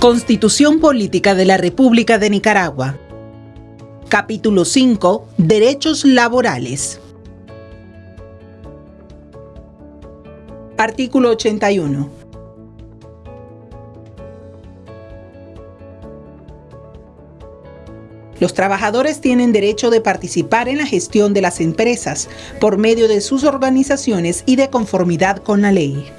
Constitución Política de la República de Nicaragua. Capítulo 5. Derechos laborales. Artículo 81. Los trabajadores tienen derecho de participar en la gestión de las empresas por medio de sus organizaciones y de conformidad con la ley.